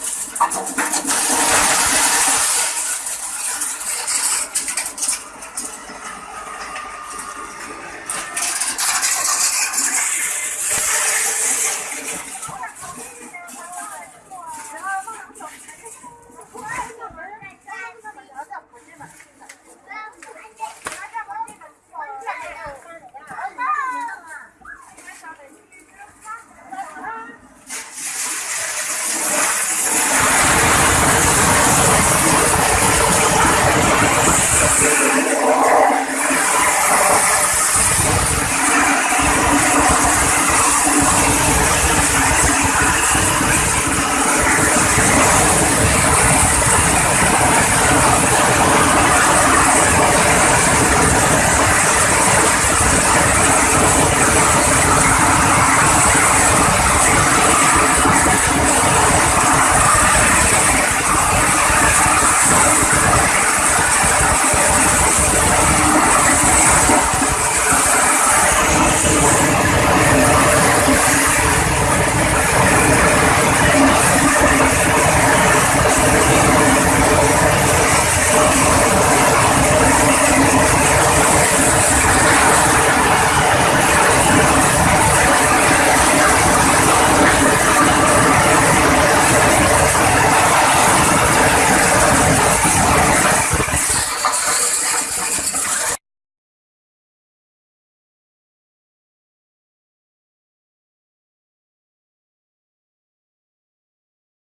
Je vais.